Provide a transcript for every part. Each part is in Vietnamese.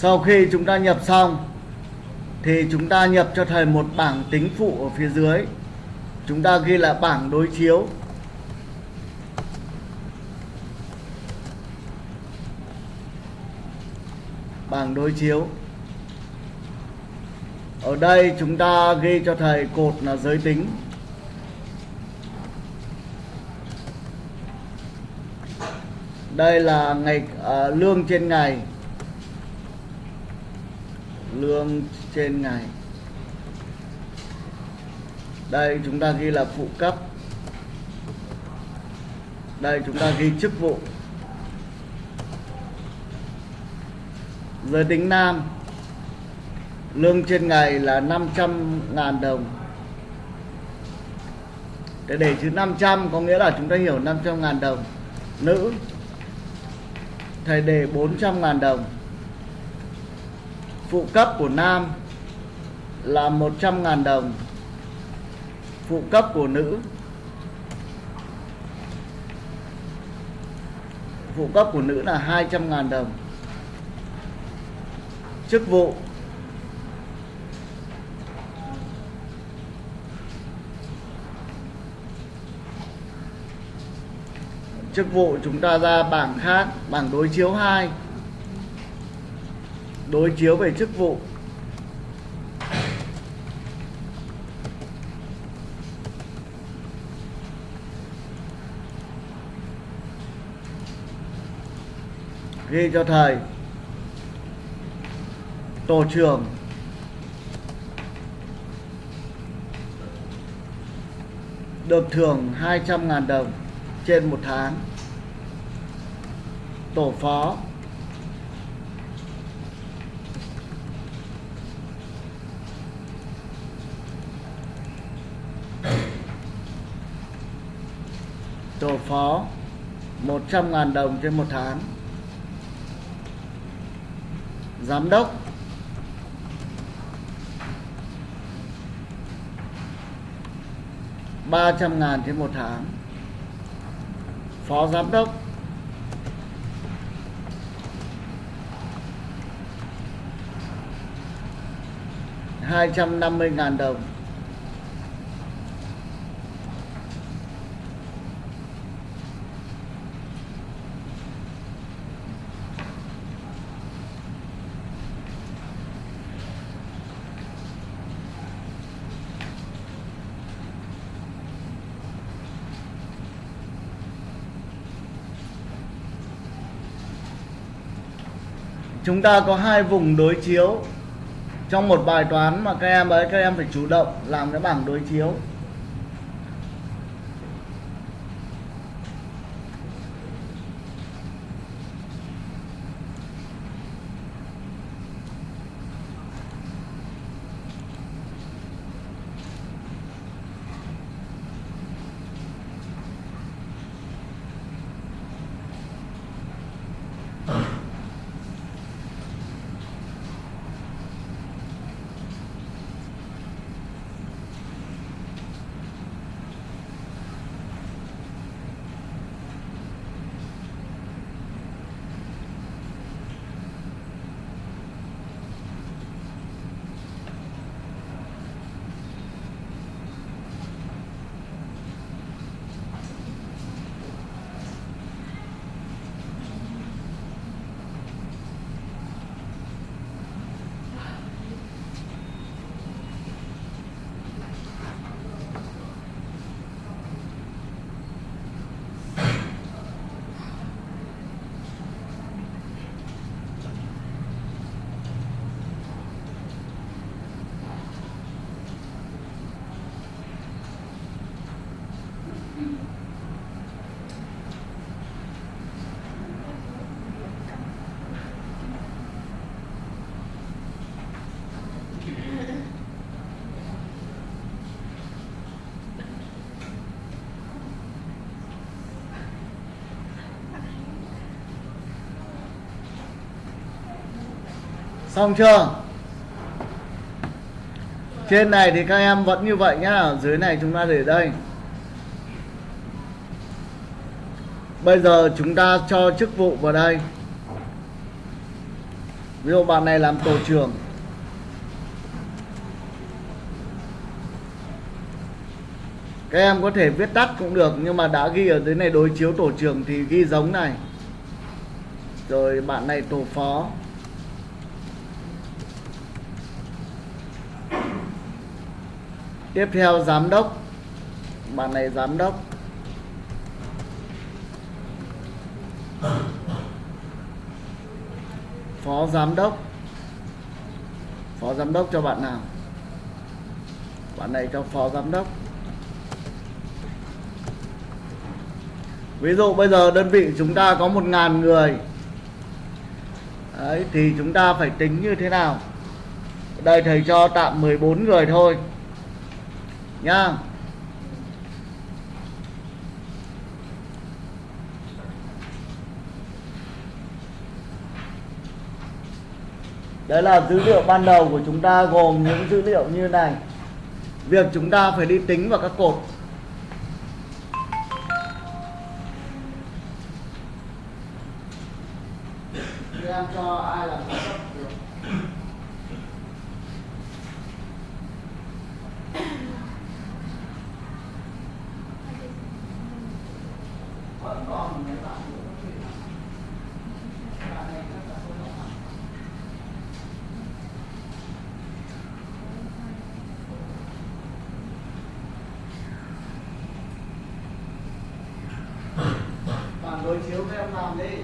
sau khi chúng ta nhập xong thì chúng ta nhập cho thầy một bảng tính phụ ở phía dưới. Chúng ta ghi là bảng đối chiếu. Bảng đối chiếu. Ở đây chúng ta ghi cho thầy cột là giới tính. Đây là ngày à, lương trên ngày lương trên ngày. Đây, chúng ta ghi là phụ cấp. Đây, chúng ta ghi chức vụ. Giới tính nam, lương trên ngày là 500 ngàn đồng. Để để chữ 500 có nghĩa là chúng ta hiểu 500 ngàn đồng. Nữ, thầy đề 400 ngàn đồng phụ cấp của nam là 100.000 đồng. Phụ cấp của nữ. Phụ cấp của nữ là 200.000 đồng. Chức vụ. Chức vụ chúng ta ra bảng khác, bảng đối chiếu 2 đối chiếu về chức vụ. Ghi cho thầy. Tổ trưởng. Được thưởng 200.000 đồng trên một tháng. Tổ phó tổ phó 100.000 đồng trên một tháng. Giám đốc. ba trăm ngàn trên một tháng. Phó giám đốc. hai trăm năm mươi ngàn đồng. Chúng ta có hai vùng đối chiếu. Trong một bài toán mà các em ấy, các em phải chủ động làm cái bảng đối chiếu. Xong chưa? Trên này thì các em vẫn như vậy nhá. Ở dưới này chúng ta để đây. Bây giờ chúng ta cho chức vụ vào đây. Ví dụ bạn này làm tổ trưởng. Các em có thể viết tắt cũng được, nhưng mà đã ghi ở dưới này đối chiếu tổ trưởng thì ghi giống này. Rồi bạn này tổ phó. Tiếp theo giám đốc. Bạn này giám đốc. Phó giám đốc. Phó giám đốc cho bạn nào? Bạn này cho phó giám đốc. Ví dụ bây giờ đơn vị chúng ta có một ngàn người. Đấy, thì chúng ta phải tính như thế nào? Đây thầy cho tạm 14 người thôi nha Đấy là dữ liệu ban đầu của chúng ta gồm những dữ liệu như này. Việc chúng ta phải đi tính vào các cột Em cho ai làm giám đốc được Vẫn còn mấy bạn nữa có thể làm. Bạn này chắc là không có làm. Bạn đối chiếu với em làm đi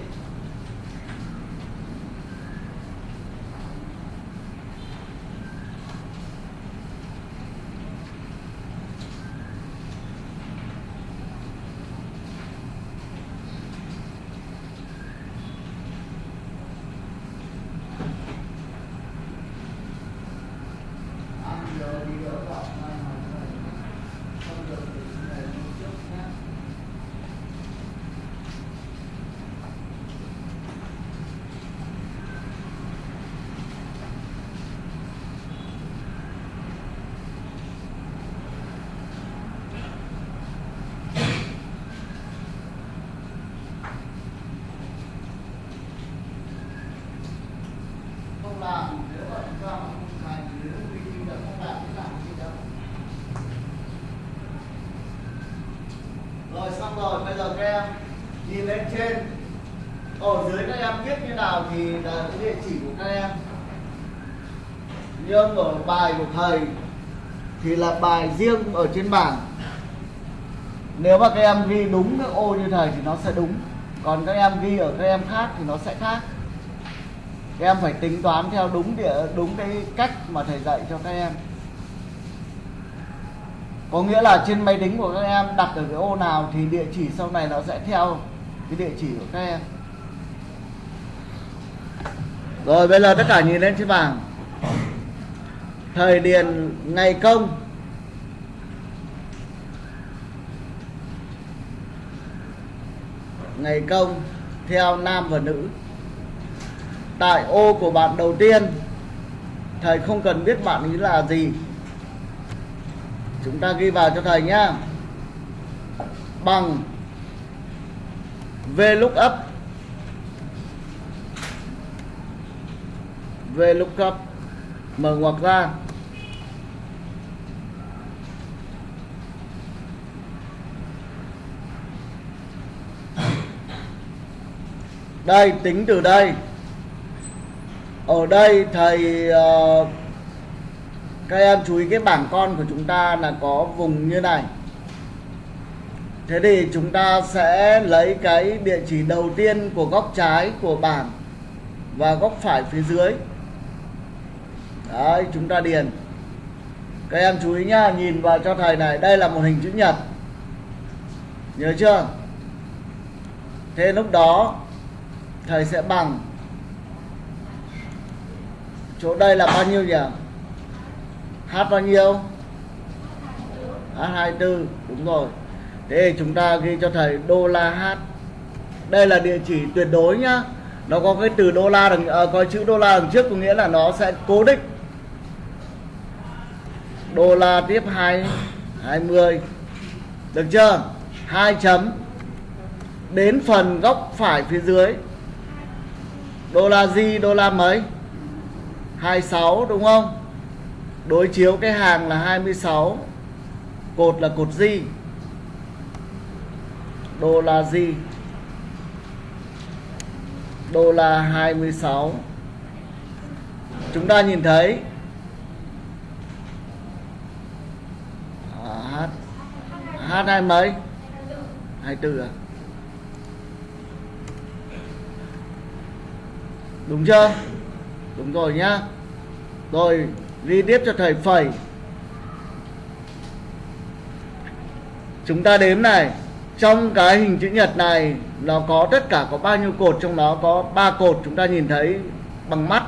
ăn giờ đi đỡ đọc này mà này không được thì chúng này đi trước nhé không làm nếu mà chúng ta mà không thành nếu vì khi đã không làm thì làm gì đâu rồi xong rồi, bây giờ các em nhìn lên trên. Ở dưới các em viết như nào thì là cái địa chỉ của các em. Nhưng ở bài của thầy thì là bài riêng ở trên bảng. Nếu mà các em ghi đúng các ô như thầy thì nó sẽ đúng. Còn các em ghi ở các em khác thì nó sẽ khác. Các em phải tính toán theo đúng địa, đúng cái cách mà thầy dạy cho các em có nghĩa là trên máy tính của các em đặt ở cái ô nào thì địa chỉ sau này nó sẽ theo cái địa chỉ của các em. Rồi, bây giờ tất cả nhìn lên trên bảng. Thời điền, ngày công. Ngày công, theo nam và nữ. Tại ô của bạn đầu tiên, thầy không cần biết bạn ý là gì chúng ta ghi vào cho thầy nhá. Bằng VLOOKUP VLOOKUP mở ngoặc ra. Đây tính từ đây. Ở đây thầy uh, các em chú ý cái bảng con của chúng ta là có vùng như này. Thế thì chúng ta sẽ lấy cái địa chỉ đầu tiên của góc trái của bảng và góc phải phía dưới. Đấy, chúng ta điền. Các em chú ý nhá, nhìn vào cho thầy này, đây là một hình chữ nhật. Nhớ chưa? Thế lúc đó, thầy sẽ bằng. Chỗ đây là bao nhiêu nhỉ? H bao nhiêu? H 24 đúng rồi. Thế thì chúng ta ghi cho thầy đô la h. Đây là địa chỉ tuyệt đối nhá. Nó có cái từ đô la đằng à, có chữ đô la đằng trước có nghĩa là nó sẽ cố định. Đô la tiếp 2 20 được chưa? Hai chấm. Đến phần góc phải phía dưới. Đô la gì đô la mấy? 26 đúng không? Đối chiếu cái hàng là 26 cột là cột gì đô la gì đô la 26 chúng ta nhìn thấy à, H H hai mấy 24 à? Đúng chưa? Đúng rồi nhá. Rồi ghi tiếp cho thầy phẩy chúng ta đếm này, trong cái hình chữ nhật này nó có tất cả có bao nhiêu cột, trong đó có ba cột chúng ta nhìn thấy bằng mắt.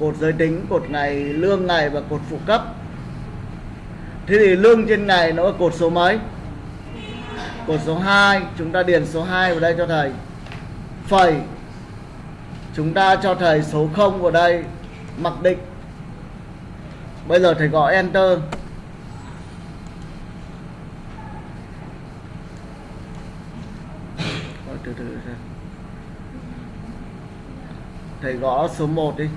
Cột giới tính, cột ngày, lương ngày và cột phụ cấp. Thế thì lương trên ngày nó là cột số mấy? Cột số 2 chúng ta điền số 2 vào đây cho thầy. Phẩy chúng ta cho thầy số 0 vào đây, mặc định bây giờ thầy gõ enter. Từ từ thầy gõ số 1 đi.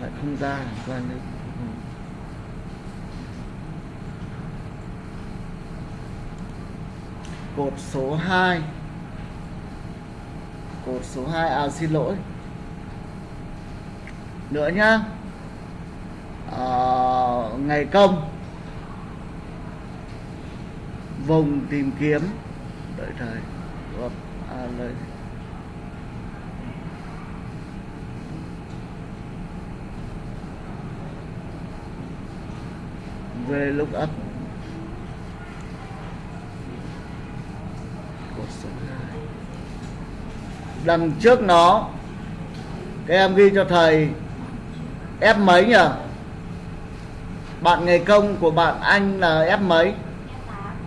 Lại không ra ra đi cột số 2 cột số 2 à xin lỗi. Nữa nhá. À, ngày công. Vùng tìm kiếm. Đợi thời. Gộp, à, lời. Về lúc up cột số 2 đằng trước nó các em ghi cho thầy, F mấy nhỉ? Bạn nghề công của bạn anh là F mấy?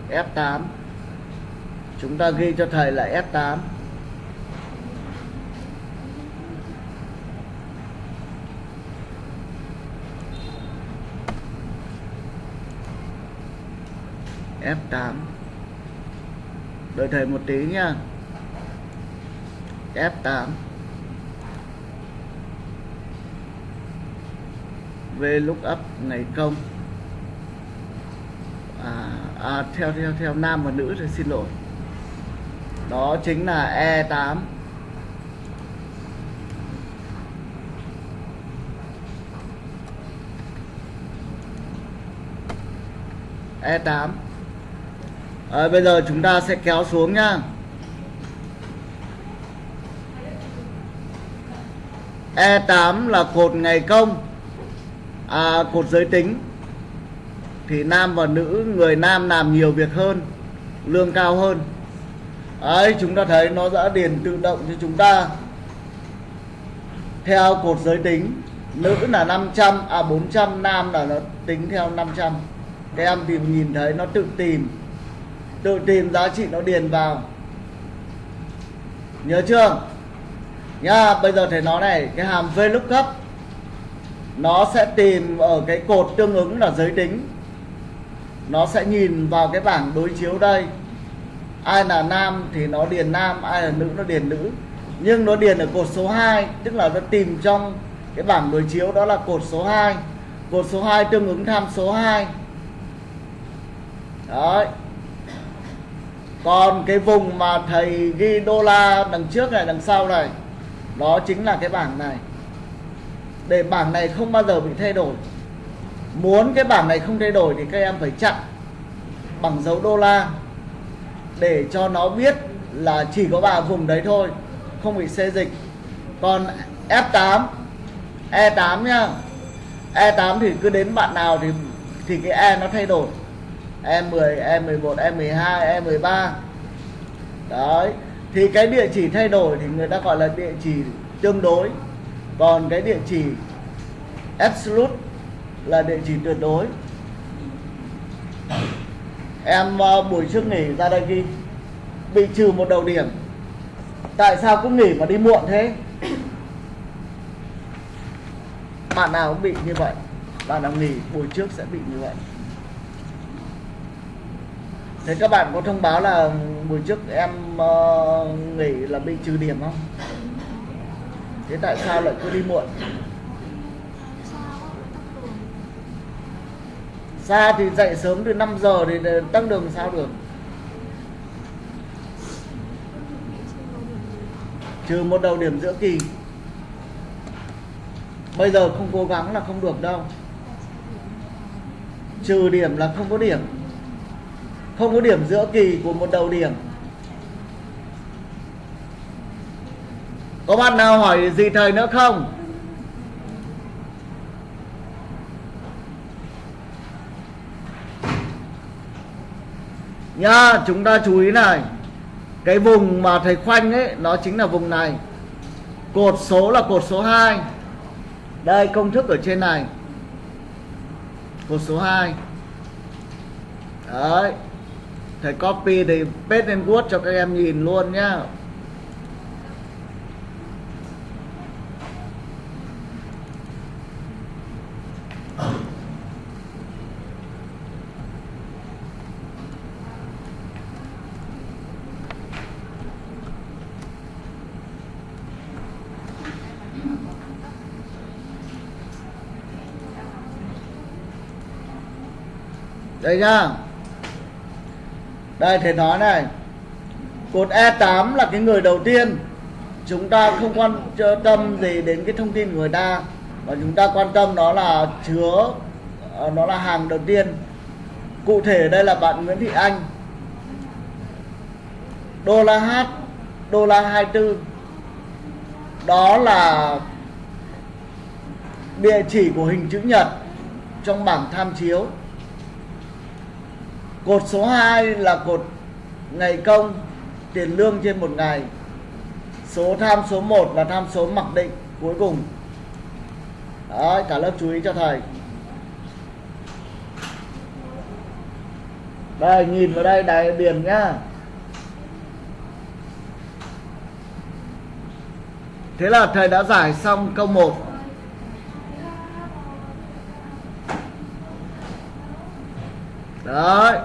F8 chúng ta ghi cho thầy là F8 F8 đợi thầy một tí nha. F8 về lúc ngày công. À, à theo theo theo nam và nữ thì xin lỗi. Đó chính là E8 E8 à, bây giờ chúng ta sẽ kéo xuống nhá. E8 là cột ngày công à, cột giới tính. Thì nam và nữ người nam làm nhiều việc hơn lương cao hơn. Ấy chúng ta thấy nó đã điền tự động cho chúng ta. Theo cột giới tính nữ là 500 à 400 nam là nó tính theo 500 các em tìm nhìn thấy nó tự tìm. Tự tìm giá trị nó điền vào. Nhớ chưa? Nhá, bây giờ thầy nói này, cái hàm VLOOKUP nó sẽ tìm ở cái cột tương ứng là giới tính. Nó sẽ nhìn vào cái bảng đối chiếu đây. Ai là nam thì nó điền nam, ai là nữ nó điền nữ. Nhưng nó điền ở cột số 2 tức là nó tìm trong cái bảng đối chiếu đó là cột số 2 cột số 2 tương ứng tham số 2 đấy. Còn cái vùng mà thầy ghi đô la đằng trước này, đằng sau này đó chính là cái bảng này. Để bảng này không bao giờ bị thay đổi. Muốn cái bảng này không thay đổi thì các em phải chặn bằng dấu đô la để cho nó biết là chỉ có ba vùng đấy thôi không bị xê dịch. Còn F8 E8 nhá E8 thì cứ đến bạn nào thì thì cái E nó thay đổi. E10, E11, E12, E13 đấy thì cái địa chỉ thay đổi thì người ta gọi là địa chỉ tương đối. Còn cái địa chỉ absolute là địa chỉ tuyệt đối. Em uh, buổi trước nghỉ ra đây ghi. Bị trừ một đầu điểm. Tại sao cứ nghỉ mà đi muộn thế? Bạn nào cũng bị như vậy. Bạn nào nghỉ buổi trước sẽ bị như vậy thế các bạn có thông báo là buổi trước em uh, nghỉ là bị trừ điểm không? Thế tại sao lại cứ đi muộn? Xa thì dậy sớm từ 5 giờ thì tăng đường sao được? Trừ một đầu điểm giữa kỳ. Bây giờ không cố gắng là không được đâu. Trừ điểm là không có điểm không có điểm giữa kỳ của một đầu điểm. Có bạn nào hỏi gì thầy nữa không? Nha chúng ta chú ý này. Cái vùng mà thầy khoanh ấy, nó chính là vùng này. Cột số là cột số 2 đây, công thức ở trên này. Cột số 2 đấy thầy copy thì paste lên Word cho các em nhìn luôn nhá. Đây nhá đây, thầy nói này. Cột E8 là cái người đầu tiên chúng ta không quan tâm gì đến cái thông tin của người ta. Mà chúng ta quan tâm nó là chứa ờ, nó là hàng đầu tiên. Cụ thể đây là bạn Nguyễn Thị Anh. Đô la H đô la 24 đó là địa chỉ của hình chữ nhật trong bảng tham chiếu. Cột số 2 là cột ngày công tiền lương trên một ngày. Số tham số 1 là tham số mặc định cuối cùng. Đấy, cả lớp chú ý cho thầy. Đây, nhìn vào đây đài điền nhá. Thế là thầy đã giải xong câu 1. Đấy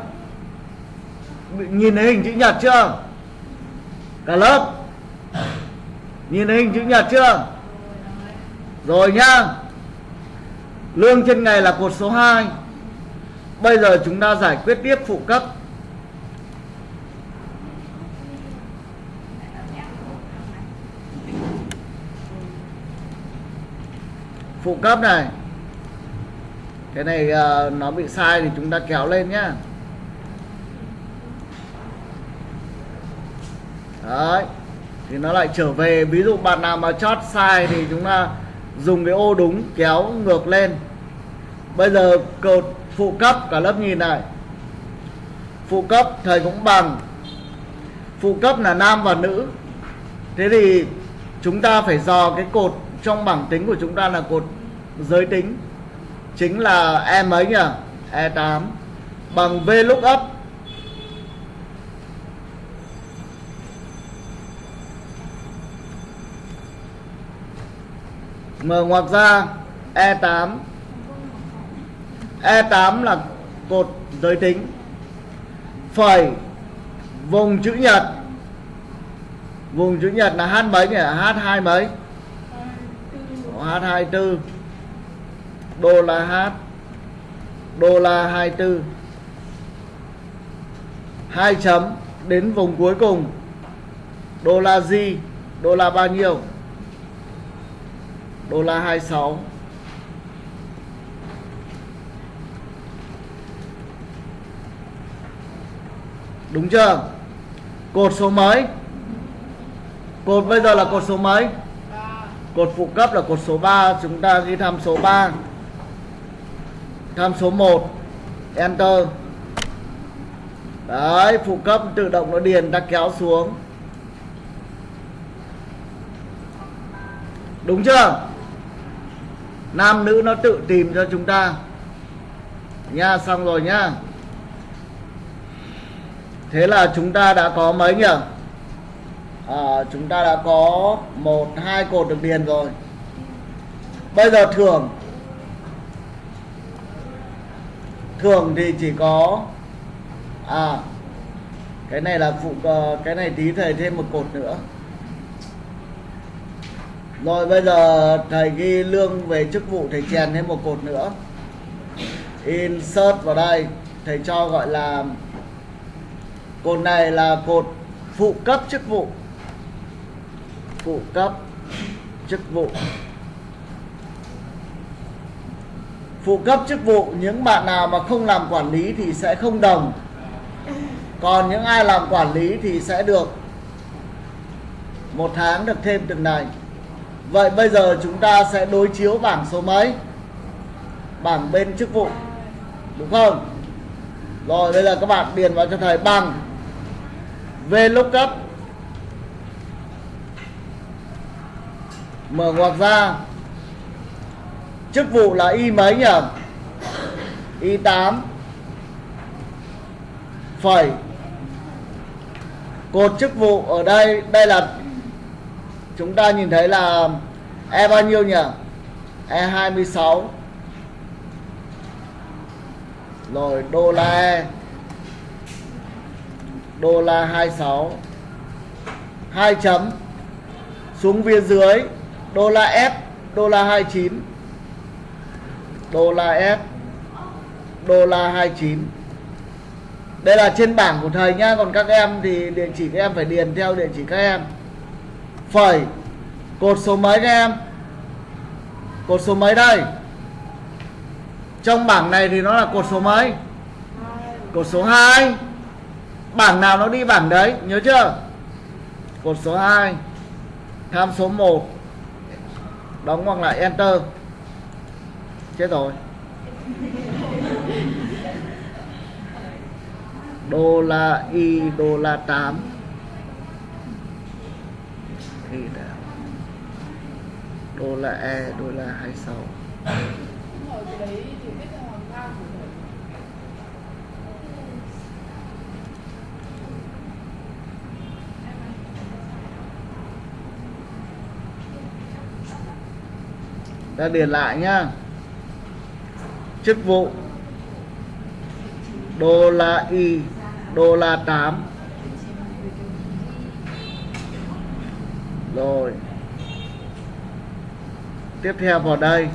nhìn thấy hình chữ nhật chưa? Cả lớp. Nhìn thấy hình chữ nhật chưa? Rồi nhá. Lương trên ngày là cột số 2 bây giờ chúng ta giải quyết tiếp phụ cấp. Phụ cấp này. Cái này uh, nó bị sai thì chúng ta kéo lên nhá. Đấy. Thì nó lại trở về, ví dụ bạn nào mà chót sai thì chúng ta dùng cái ô đúng kéo ngược lên. Bây giờ cột phụ cấp, cả lớp nhìn này. Phụ cấp, thầy cũng bằng. Phụ cấp là nam và nữ. Thế thì chúng ta phải dò cái cột trong bảng tính của chúng ta là cột giới tính. Chính là e mấy nhỉ? E 8 bằng v lúc up mở ngoặc ra E8 E8 là cột giới tính. Phẩy, vùng chữ nhật. Vùng chữ nhật là H mấy nhỉ? H2 mấy? H24 đô la H đô la 24 hai chấm đến vùng cuối cùng. Đô la G, đô la bao nhiêu? Đô la 26 đúng chưa? Cột số mấy? Cột bây giờ là cột số mấy? Cột phụ cấp là cột số 3 chúng ta ghi tham số 3 tham số 1 enter. Đấy, phụ cấp tự động nó điền ta kéo xuống. Đúng chưa? Nam nữ nó tự tìm cho chúng ta. Nha xong rồi nhá. Thế là chúng ta đã có mấy nhỉ? À, chúng ta đã có một hai cột được điền rồi. Bây giờ thưởng. Thưởng thì chỉ có à cái này là phụ ờ, cái này tí thầy thêm một cột nữa rồi bây giờ thầy ghi lương về chức vụ thầy chèn thêm một cột nữa. Insert vào đây, thầy cho gọi là cột này là cột phụ cấp chức vụ. Phụ cấp chức vụ. Phụ cấp chức vụ, những bạn nào mà không làm quản lý thì sẽ không đồng. Còn những ai làm quản lý thì sẽ được một tháng được thêm từng này vậy bây giờ chúng ta sẽ đối chiếu bảng số mấy? Bảng bên chức vụ, đúng không? Rồi, bây giờ các bạn điền vào cho thầy bằng VLOOKUP mở ngoặc ra. Chức vụ là y mấy nhỉ? Y 8 phẩy. Cột chức vụ ở đây đây là chúng ta nhìn thấy là e bao nhiêu nhỉ? E 26 rồi, đô la e. Đô la 26 2 chấm. Xuống phía dưới, đô la F, đô la 29 đô la F, đô la 29 đây là trên bảng của thầy nhá, còn các em thì địa chỉ các em phải điền theo địa chỉ các em phẩy. Cột số mấy các em? Cột số mấy đây? Trong bảng này thì nó là cột số mấy? Cột số 2 bảng nào nó đi bảng đấy, nhớ chưa? Cột số 2 tham số 1 đóng ngoặc lại, enter. Chết rồi. Đô la y, đô la 8 thì đã đô la e đô la 26 ta điền lại nhá. Chức vụ. Đô la y, đô la 8 rồi. Tiếp theo vào đây.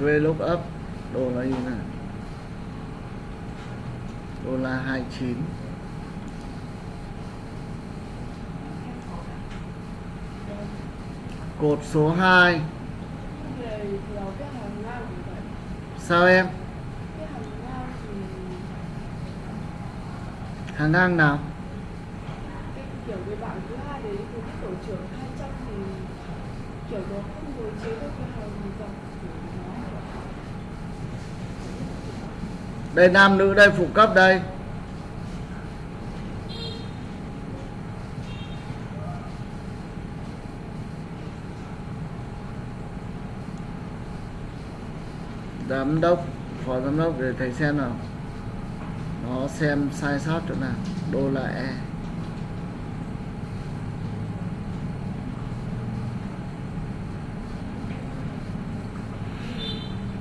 VLOOKUP đô nó như thế nào? Đô la 29 cột số 2 sao em? Hàng ngang nào? kiểu cái bạn thứ hai đấy thì cái tổ trưởng 200 thì kiểu nó không đối chiếu được cái hàng dọc của nó đây, nam nữ đây, phụ cấp đây. Giám đốc, phó giám đốc để thầy xem nào. Nó xem sai sót chỗ nào. Đô la e.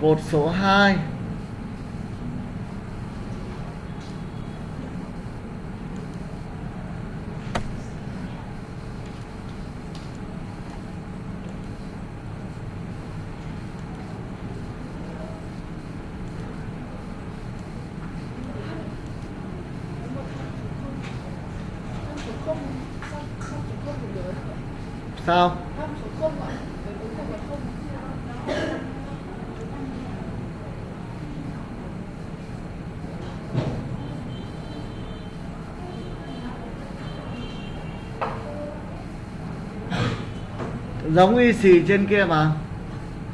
Cột số 2 Tham số không, tham tham số không thì nhớ. sao Tham số không ạ. Cái cuối cùng là sao giống y xì trên kia mà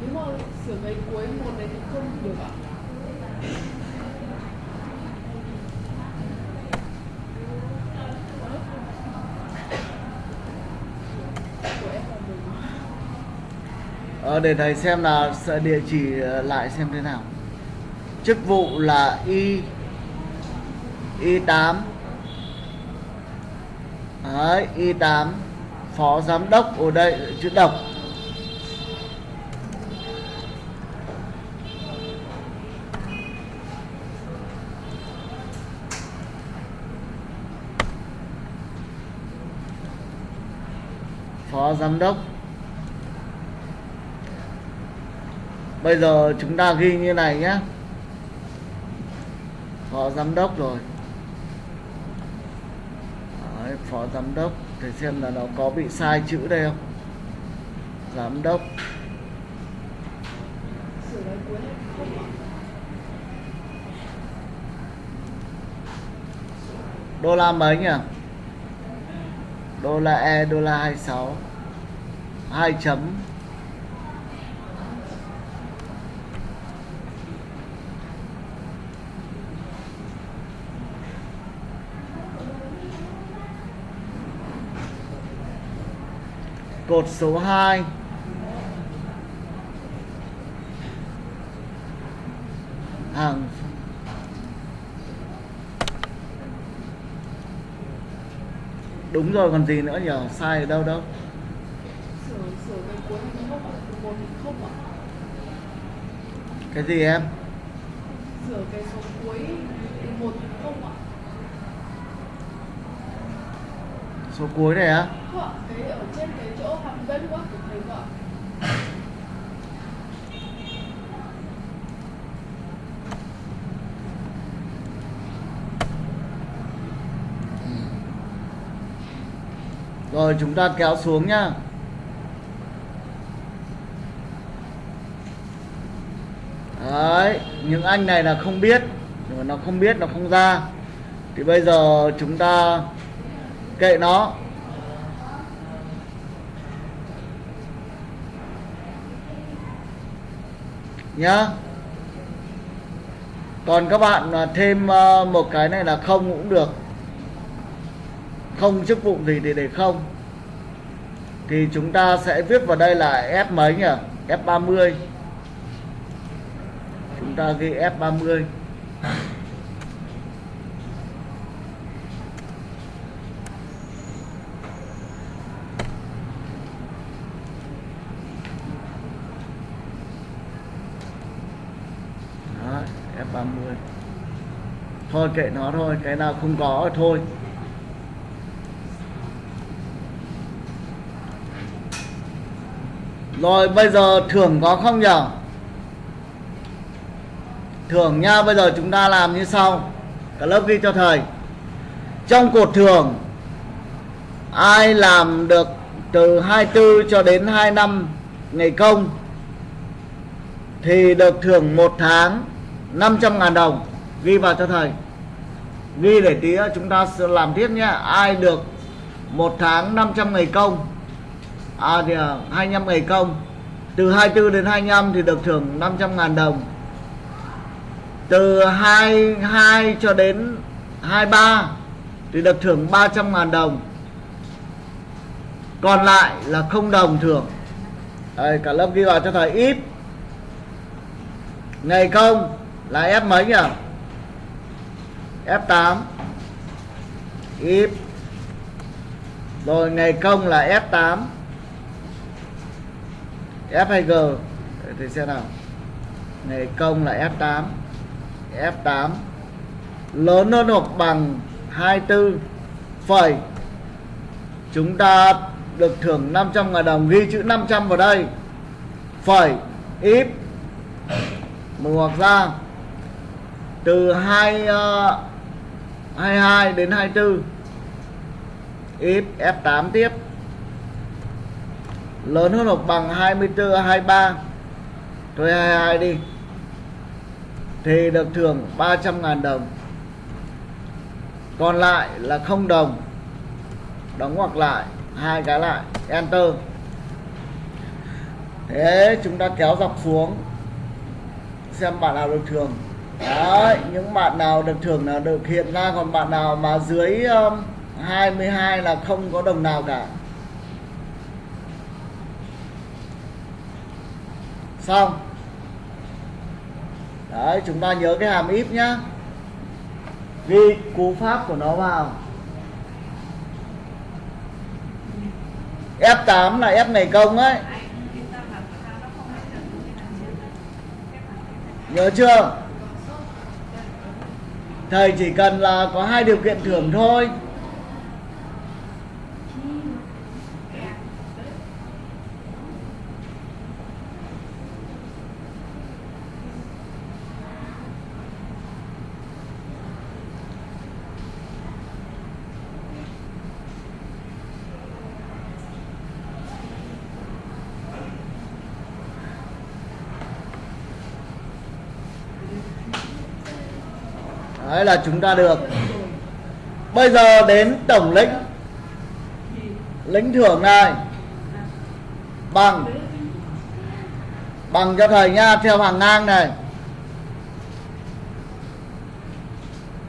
Nếu mà sửa cái cuối một đấy thì không được ạ. Của em là đúng. ờ, Vâng, để thầy xem là địa chỉ ờ, lại xem thế nào. Chức vụ là y y 8 Đấy, y 8 phó giám đốc ở đây chữ độc. Phó giám đốc. Bây giờ chúng ta ghi như này nhé. Phó giám đốc rồi. Đấy, phó giám đốc để xem là nó có bị sai chữ đây không? Giám đốc. Đô la mấy nhỉ? Đô la e đô la 26 2 chấm. cột số 2 hàng. Đúng rồi, còn gì nữa nhỉ? Sai ở đâu đâu cái gì em? Sửa cái số cuối 1 số cuối này á. Không ạ, cái ở trên cái chỗ hàm dân quá của thầy ạ rồi chúng ta kéo xuống nhá. Đấy những anh này là không biết nhưng mà nó không biết nó không ra. Thì bây giờ chúng ta kệ nó. Nhá. Còn các bạn à, thêm à, một cái này là không cũng được. Không chức vụ gì thì để không. Thì chúng ta sẽ viết vào đây là F mấy nhỉ? F30 chúng ta ghi F30 Đó, F30 thôi kệ nó thôi cái nào không có thôi Rồi bây giờ thưởng có không nhở? Thưởng nha, bây giờ chúng ta làm như sau. Cả lớp ghi cho thầy. Trong cột thưởng ai làm được từ 24 cho đến 25 ngày công thì được thưởng một tháng 500 ngàn đồng. Ghi vào cho thầy. Ghi để tí nữa chúng ta sẽ làm tiếp nhé. Ai được một tháng 500 ngày công à, thì à, 25 ngày công từ 24 đến 25 thì được thưởng 500 ngàn đồng. Từ 22 cho đến 23 thì được thưởng 300 ngàn đồng. Còn lại là không đồng thưởng. Đây, cả lớp ghi vào cho thầy. Ít. Ngày công là ép mấy nhỉ? F8 if. Rồi ngày công là F8 F hay G. Thì xem nào. Ngày công là F8 F8 lớn hơn hoặc bằng 24 phẩy. Chúng ta được thưởng 500 ngàn đồng ghi chữ 500 vào đây. Phẩy. If. Mở ngoặc ra. Từ 2 uh, ờ, 22 đến 24 ít F8 tiếp. Lớn hơn hoặc bằng 24 23 thôi 22 đi. Thì được thưởng 300.000 đồng. Còn lại là không đồng. Đóng hoặc lại, hai cái lại. Enter. Thế chúng ta kéo dọc xuống. Xem bạn nào được thưởng đấy những bạn nào được thưởng là được hiện ra còn bạn nào mà dưới um, 22 là không có đồng nào cả. Xong. Đấy chúng ta nhớ cái hàm if nhá. Ghi cú pháp của nó vào. F8 là F này công ấy. Nhớ chưa thầy chỉ cần là có hai điều kiện thưởng thôi. Đấy là chúng ta được. Bây giờ đến tổng lĩnh. Lĩnh thưởng này. Bằng. Bằng cho thầy nha, theo hàng ngang này.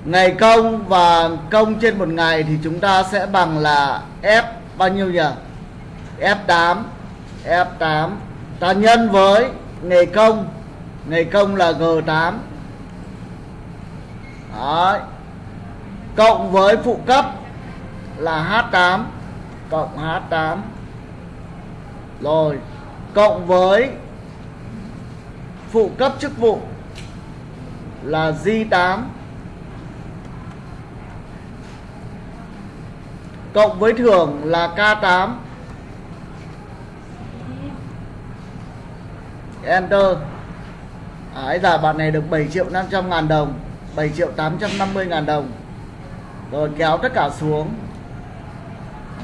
Ngày công và công trên một ngày thì chúng ta sẽ bằng là F bao nhiêu nhỉ? F8 F8 ta nhân với ngày công. Ngày công là G8 Đấy. cộng với phụ cấp là H8 cộng H8 rồi, cộng với phụ cấp chức vụ là J8 cộng với thưởng là K8 Enter. Đấy, giờ bạn này được 7 triệu 500 ngàn đồng. 7 triệu 850 ngàn đồng Rồi kéo tất cả xuống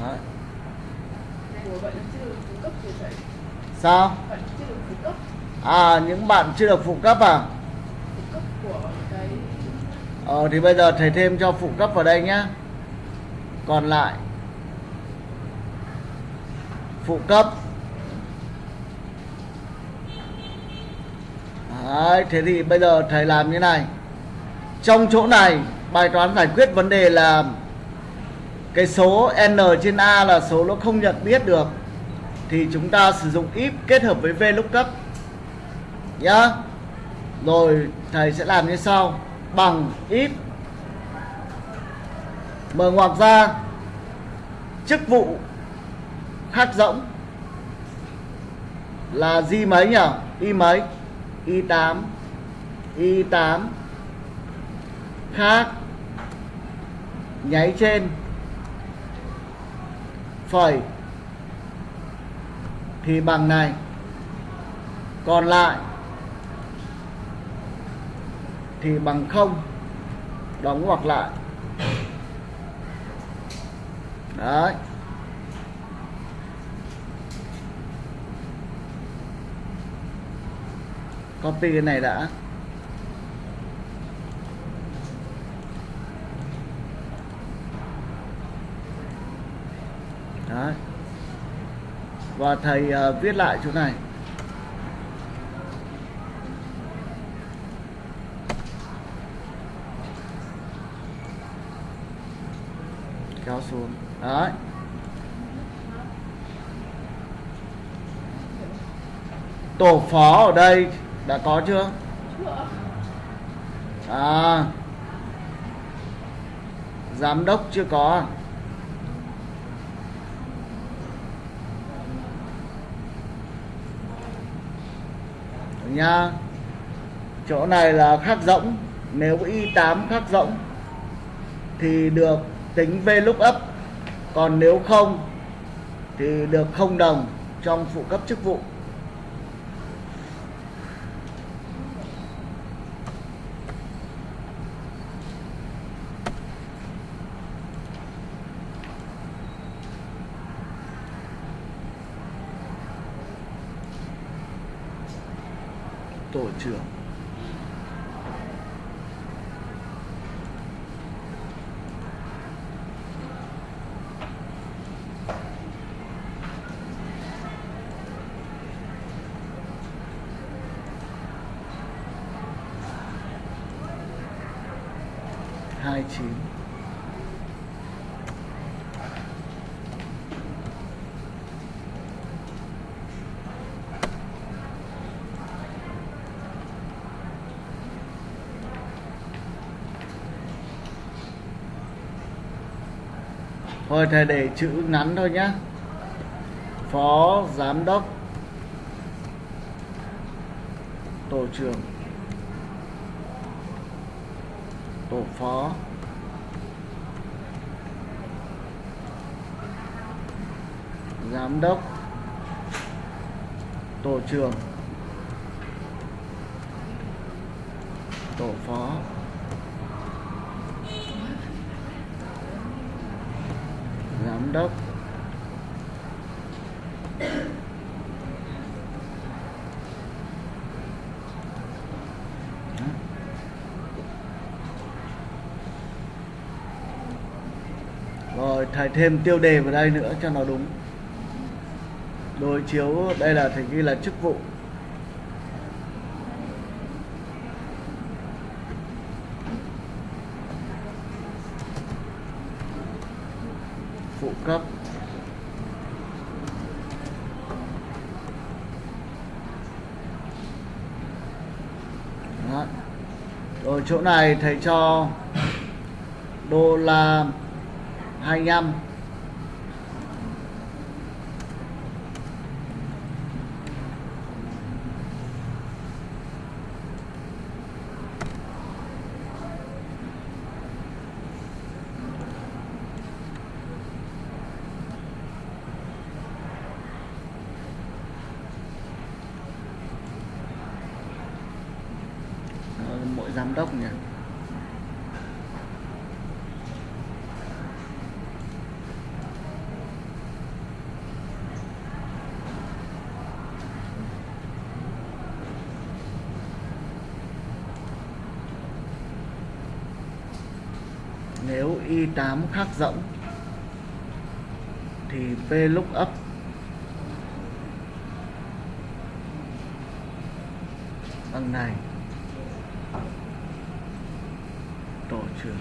Đấy. Sao? À những bạn chưa được phụ cấp à? Ờ thì bây giờ thầy thêm cho phụ cấp vào đây nhá Còn lại Phụ cấp Đấy, thế thì bây giờ thầy làm như này trong chỗ này, bài toán giải quyết vấn đề là Cái số N trên A là số nó không nhận biết được, Thì chúng ta sử dụng if kết hợp với VLOOKUP Nhá. Rồi, thầy sẽ làm như sau. Bằng if. Mở ngoặc ra. Chức vụ khác rỗng Là gì mấy nhỉ? Y mấy? Y8 Y8 Khác. Nháy trên. Phẩy. Thì bằng này. Còn lại. Thì bằng không. Đóng ngoặc lại. Đấy. Copy cái này đã. Đấy. Và thầy uh, viết lại chỗ này. Kéo xuống. Đấy. Tổ phó ở đây đã có chưa? chưa? À. Giám đốc chưa có à? Nha. Chỗ này là khắc rỗng. Nếu Y8 khắc rỗng, Thì được tính v lúc ấp Còn nếu không, Thì được không đồng Trong phụ cấp chức vụ. Tổ trưởng hai thôi thầy để chữ ngắn thôi nhá. Phó giám đốc tổ trưởng. Tổ phó. Giám đốc. Tổ trưởng. Tổ phó. Giám đốc. Rồi, thầy thêm tiêu đề vào đây nữa cho nó đúng. Đối chiếu, đây là thầy ghi là chức vụ phụ cấp Đó. rồi chỗ này thầy cho đô la 25 Ờ, mỗi giám đốc nhỉ? Nếu y8 khác rỗng thì p lúc up bằng này tổ trưởng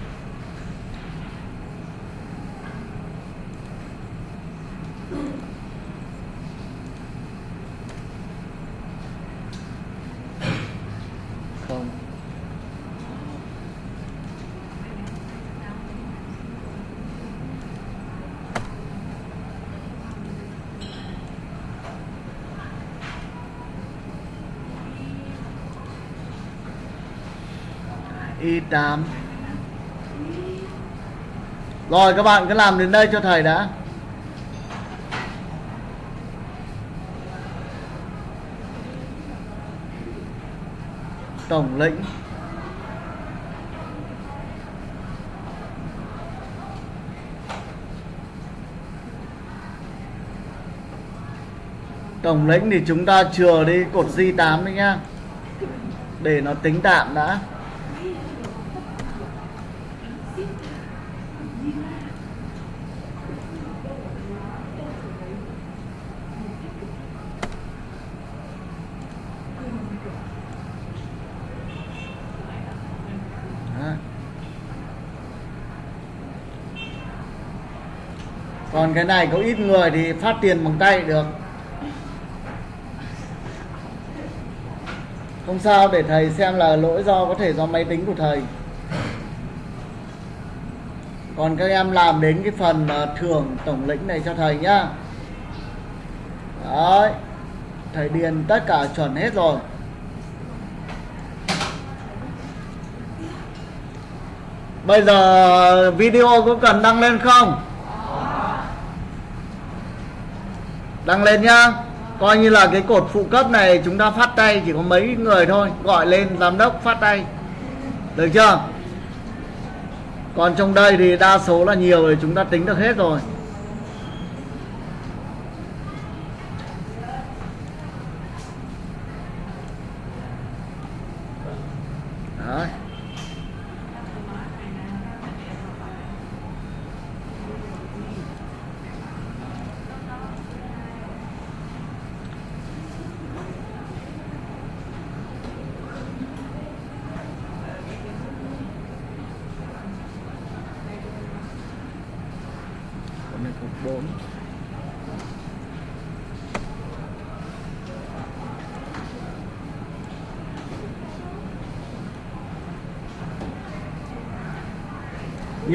không y8 rồi, các bạn cứ làm đến đây cho thầy đã. Tổng lĩnh. Tổng lĩnh thì chúng ta chừa đi cột J8 đấy nhá. Để nó tính tạm đã Đó thế này có ít người thì phát tiền bằng tay được. Không sao, để thầy xem là lỗi do có thể do máy tính của thầy. Còn các em làm đến cái phần ờ, thưởng tổng lĩnh này cho thầy nhá. Đấy, thầy điền tất cả chuẩn hết rồi. Bây giờ video có cần đăng lên không? Đăng lên nhá. Coi như là cái cột phụ cấp này chúng ta phát tay chỉ có mấy người thôi. Gọi lên giám đốc phát tay. Được chưa? Còn trong đây thì đa số là nhiều thì chúng ta tính được hết rồi Đấy. Con này cục 4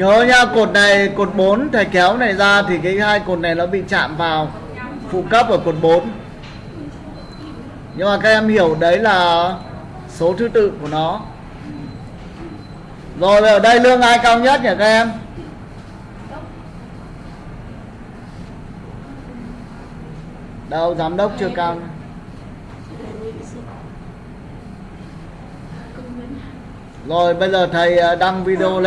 nhớ nha cột này, cột 4 thầy kéo này ra thì cái hai cột này nó bị chạm vào phụ cấp ở cột 4 nhưng mà các em hiểu đấy là số thứ tự của nó. Rồi ở đây lương ai cao nhất nhỉ các em? Đâu, giám đốc chưa cao rồi, bây giờ thầy ờ, đăng video lên.